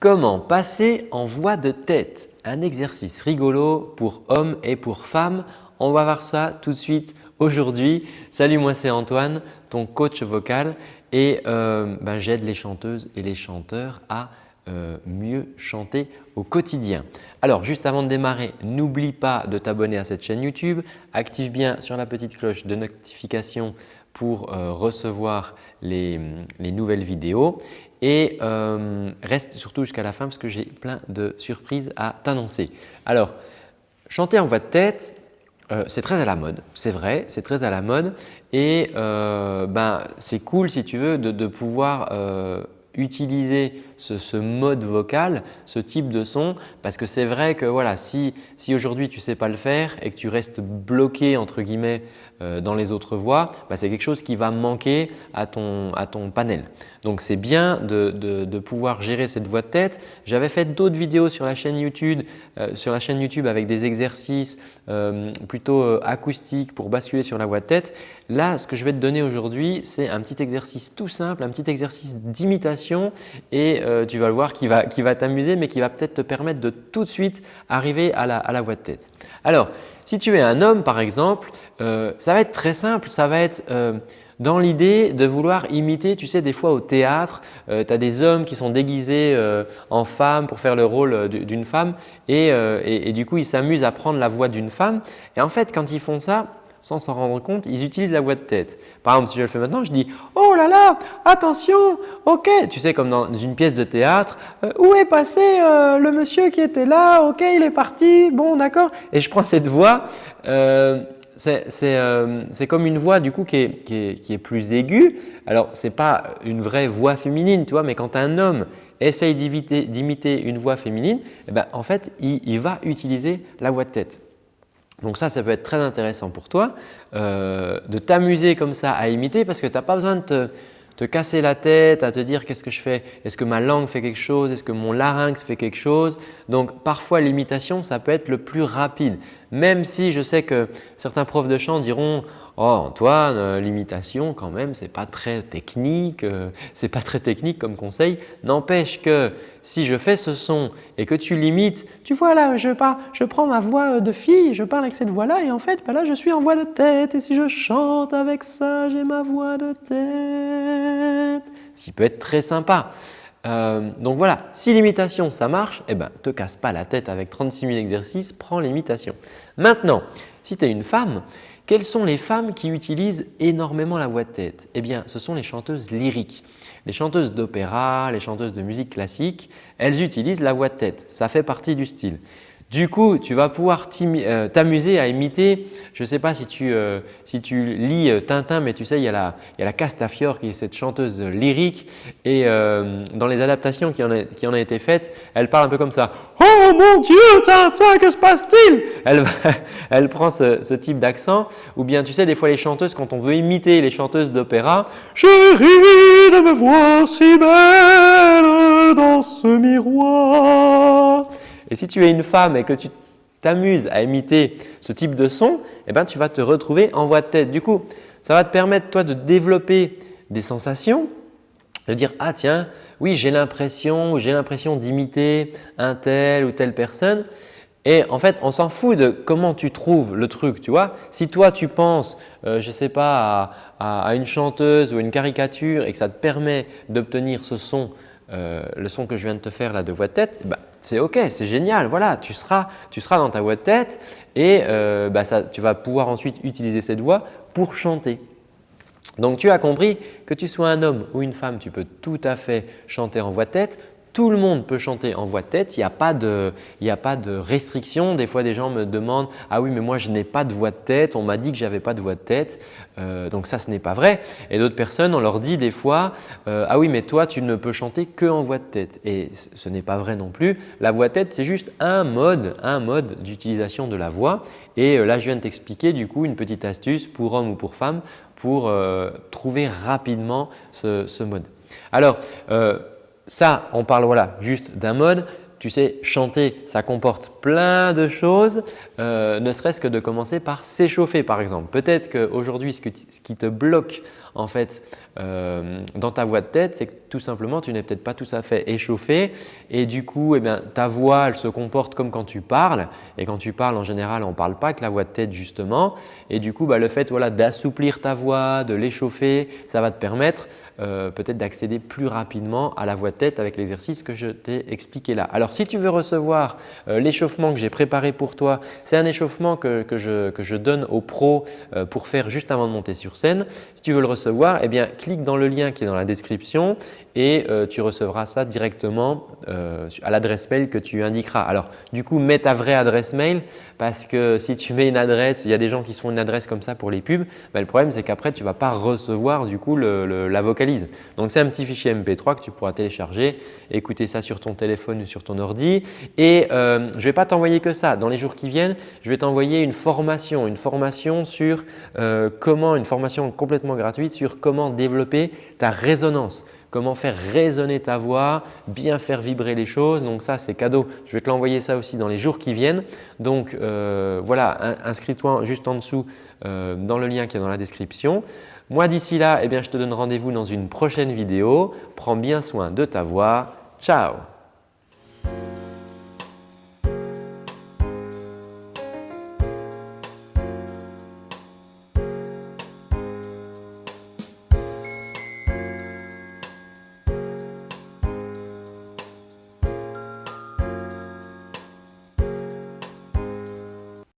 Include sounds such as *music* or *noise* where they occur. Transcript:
Comment passer en voix de tête? Un exercice rigolo pour hommes et pour femmes. On va voir ça tout de suite aujourd'hui. Salut, moi c'est Antoine, ton coach vocal et euh, ben, j'aide les chanteuses et les chanteurs à euh, mieux chanter au quotidien. Alors juste avant de démarrer, n'oublie pas de t'abonner à cette chaîne YouTube. Active bien sur la petite cloche de notification pour euh, recevoir les, nouvelles vidéos et euh, reste surtout jusqu'à la fin parce que j'ai plein de surprises à t'annoncer. Alors, chanter en voix de tête, euh, c'est très à la mode, c'est vrai, c'est très à la mode et ben, c'est cool si tu veux de, pouvoir utiliser ce, mode vocal, ce type de son parce que c'est vrai que voilà, si, si aujourd'hui tu ne sais pas le faire et que tu restes bloqué entre guillemets euh, dans les autres voix, bah, c'est quelque chose qui va manquer à ton, à ton panel. Donc c'est bien de, de, pouvoir gérer cette voix de tête. J'avais fait d'autres vidéos sur la chaîne YouTube, euh, sur la chaîne YouTube avec des exercices euh, plutôt acoustiques pour basculer sur la voix de tête. Là, ce que je vais te donner aujourd'hui, c'est un petit exercice tout simple, un petit exercice d'imitation et tu vas le voir qui va, qui va t'amuser mais qui va peut-être te permettre de tout de suite arriver à la, à la voix de tête. Alors, si tu es un homme par exemple, euh, ça va être très simple, ça va être euh, dans l'idée de vouloir imiter, tu sais des fois au théâtre, euh, tu as des hommes qui sont déguisés en femmes pour faire le rôle d'une femme et, et, du coup ils s'amusent à prendre la voix d'une femme et en fait quand ils font ça, sans s'en rendre compte, ils utilisent la voix de tête. Par exemple, si je le fais maintenant, je dis « Oh là là, attention, ok !» Tu sais, comme dans une pièce de théâtre, euh, Où est passé euh, le monsieur qui était là Ok, il est parti, bon d'accord ?» Et je prends cette voix, euh, c'est comme une voix du coup qui est, qui est, plus aiguë. Alors, ce n'est pas une vraie voix féminine, tu vois, mais quand un homme essaye d'imiter une voix féminine, eh ben, en fait, il va utiliser la voix de tête. Donc ça, ça peut être très intéressant pour toi euh, de t'amuser comme ça à imiter parce que tu n'as pas besoin de te, casser la tête à te dire qu'est-ce que je fais, est-ce que ma langue fait quelque chose, est-ce que mon larynx fait quelque chose? Donc parfois l'imitation, ça peut être le plus rapide. Même si je sais que certains profs de chant diront Oh Antoine, euh, l'imitation quand même, ce n'est pas très technique, euh, c'est pas très technique comme conseil. N'empêche que si je fais ce son et que tu l'imites, tu vois là, je, je prends ma voix de fille, je parle avec cette voix-là et en fait, ben là, je suis en voix de tête et si je chante avec ça, j'ai ma voix de tête. Ce qui peut être très sympa. Euh, donc voilà, si l'imitation ça marche, eh ben, te casse pas la tête avec 36 000 exercices, prends l'imitation. Maintenant, si tu es une femme quelles sont les femmes qui utilisent énormément la voix de tête? Eh bien, ce sont les chanteuses lyriques. Les chanteuses d'opéra, les chanteuses de musique classique, elles utilisent la voix de tête. Ça fait partie du style. Du coup, tu vas pouvoir euh, t'amuser à imiter, je ne sais pas si tu, euh, si tu lis euh, Tintin, mais tu sais, il y, a la, il y a la Castafiore qui est cette chanteuse lyrique. Et dans les adaptations qui en, a, qui en a été faites, elle parle un peu comme ça. « Oh mon Dieu, Tintin, que se passe-t-il » elle, *laughs* elle prend ce, ce type d'accent. Ou bien tu sais, des fois les chanteuses, quand on veut imiter les chanteuses d'opéra, « Chérie de me voir si belle dans ce miroir » Et si tu es une femme et que tu t'amuses à imiter ce type de son, eh ben, tu vas te retrouver en voix de tête. Du coup, ça va te permettre toi de développer des sensations, de dire « Ah tiens, oui j'ai l'impression j'ai l'impression d'imiter un tel ou telle personne ». Et en fait, on s'en fout de comment tu trouves le truc, tu vois. Si toi, tu penses, euh, je ne sais pas, à, une chanteuse ou une caricature et que ça te permet d'obtenir ce son euh, le son que je viens de te faire là de voix de tête, bah, c'est ok, c'est génial, voilà, tu seras, dans ta voix de tête et euh, bah, tu vas pouvoir ensuite utiliser cette voix pour chanter. Donc tu as compris que tu sois un homme ou une femme, tu peux tout à fait chanter en voix de tête tout le monde peut chanter en voix de tête, il n'y a, pas de, restriction. Des fois, des gens me demandent « Ah oui, mais moi, je n'ai pas de voix de tête, on m'a dit que j'avais pas de voix de tête. Euh, donc ça, ce n'est pas vrai. Et d'autres personnes, on leur dit des fois euh, Ah oui, mais toi, tu ne peux chanter que en voix de tête. » Et ce n'est pas vrai non plus. La voix de tête, c'est juste un mode, un mode d'utilisation de la voix. Et euh, là, je viens de t'expliquer du coup une petite astuce pour homme ou pour femme pour trouver rapidement ce, ce mode. Alors, ça, on parle voilà, juste d'un mode. Tu sais, chanter, ça comporte plein de choses, euh, ne serait-ce que de commencer par s'échauffer par exemple. Peut-être qu'aujourd'hui, ce, qui te bloque en fait euh, dans ta voix de tête, c'est que tout simplement tu n'es peut-être pas tout à fait échauffé et du coup eh ta voix elle se comporte comme quand tu parles et quand tu parles en général on ne parle pas avec la voix de tête justement et du coup bah, le fait voilà, d'assouplir ta voix, de l'échauffer, ça va te permettre euh, peut-être d'accéder plus rapidement à la voix de tête avec l'exercice que je t'ai expliqué là. Alors si tu veux recevoir euh, l'échauffement que j'ai préparé pour toi, c'est un échauffement que, que, je, que, je, donne aux pros pour faire juste avant de monter sur scène. Si tu veux le recevoir, eh bien clique dans le lien qui est dans la description et euh, tu recevras ça directement euh, à l'adresse mail que tu indiqueras. Alors du coup, mets ta vraie adresse mail parce que si tu mets une adresse, il y a des gens qui se font une adresse comme ça pour les pubs, le problème c'est qu'après tu ne vas pas recevoir du coup la vocalise. Donc c'est un petit fichier MP3 que tu pourras télécharger, écouter ça sur ton téléphone ou sur ton ordi et euh, je ne vais pas t'envoyer que ça. Dans les jours qui viennent, je vais t'envoyer une formation, une formation sur comment, une formation complètement gratuite sur comment développer ta résonance comment faire résonner ta voix, bien faire vibrer les choses. Donc ça, c'est cadeau. Je vais te l'envoyer ça aussi dans les jours qui viennent. Donc euh, voilà, inscris-toi juste en dessous euh, dans le lien qui est dans la description. Moi, d'ici là, eh bien, je te donne rendez-vous dans une prochaine vidéo. Prends bien soin de ta voix. Ciao